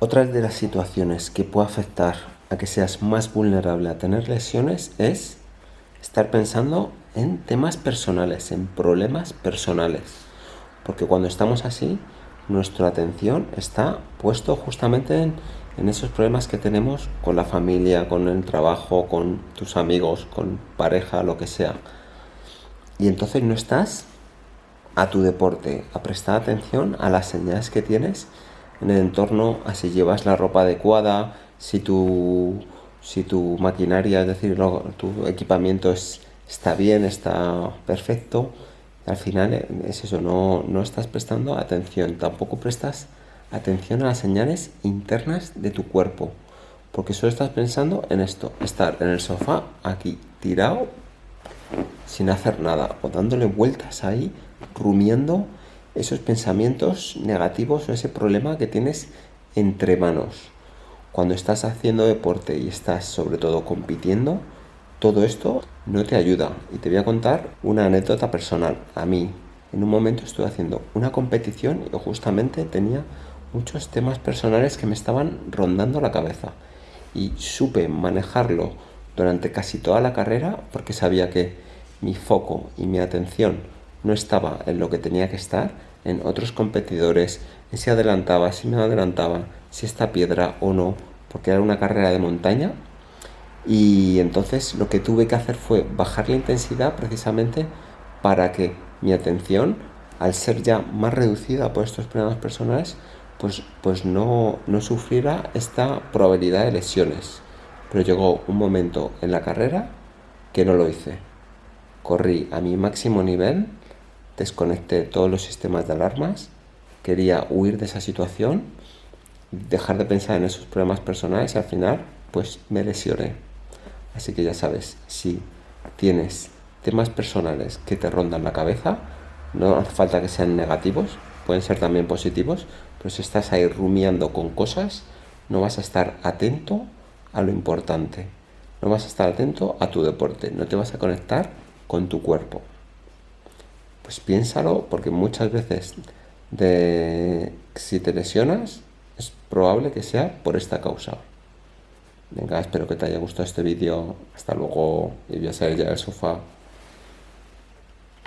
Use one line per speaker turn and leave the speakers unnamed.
Otra de las situaciones que puede afectar a que seas más vulnerable a tener lesiones es estar pensando en temas personales, en problemas personales. Porque cuando estamos así, nuestra atención está puesto justamente en, en esos problemas que tenemos con la familia, con el trabajo, con tus amigos, con pareja, lo que sea. Y entonces no estás a tu deporte, a prestar atención a las señales que tienes en el entorno, a si llevas la ropa adecuada, si tu, si tu maquinaria, es decir, tu equipamiento está bien, está perfecto. Al final eh, es eso, no, no estás prestando atención, tampoco prestas atención a las señales internas de tu cuerpo, porque solo estás pensando en esto, estar en el sofá aquí tirado sin hacer nada o dándole vueltas ahí, rumiando esos pensamientos negativos o ese problema que tienes entre manos. Cuando estás haciendo deporte y estás sobre todo compitiendo, todo esto no te ayuda. Y te voy a contar una anécdota personal. A mí, en un momento estuve haciendo una competición y justamente tenía muchos temas personales que me estaban rondando la cabeza. Y supe manejarlo durante casi toda la carrera porque sabía que mi foco y mi atención no estaba en lo que tenía que estar en otros competidores, en si adelantaba, si me adelantaba, si esta piedra o no, porque era una carrera de montaña. Y entonces lo que tuve que hacer fue bajar la intensidad precisamente para que mi atención, al ser ya más reducida por estos problemas personales, pues, pues no, no sufriera esta probabilidad de lesiones. Pero llegó un momento en la carrera que no lo hice. Corrí a mi máximo nivel desconecté todos los sistemas de alarmas, quería huir de esa situación, dejar de pensar en esos problemas personales y al final pues me lesioné. Así que ya sabes, si tienes temas personales que te rondan la cabeza, no hace falta que sean negativos, pueden ser también positivos, pero si estás ahí rumiando con cosas, no vas a estar atento a lo importante, no vas a estar atento a tu deporte, no te vas a conectar con tu cuerpo. Pues piénsalo, porque muchas veces de si te lesionas, es probable que sea por esta causa. Venga, espero que te haya gustado este vídeo. Hasta luego y voy a salir ya del sofá.